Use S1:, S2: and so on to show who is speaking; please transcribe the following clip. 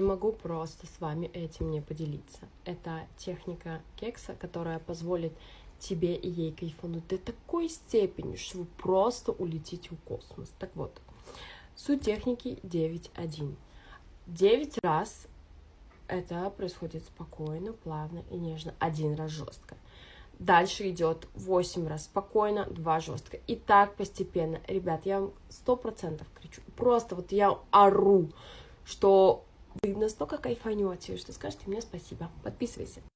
S1: Не могу просто с вами этим не поделиться. Это техника кекса, которая позволит тебе и ей кайфануть до такой степени, что вы просто улетите в космос. Так вот, суть техники 9.1. 9 раз это происходит спокойно, плавно и нежно. Один раз жестко. Дальше идет 8 раз спокойно, 2 жестко. И так постепенно. Ребят, я вам сто процентов кричу. Просто вот я ору, что вы настолько кайфанете, что скажете мне спасибо. Подписывайся.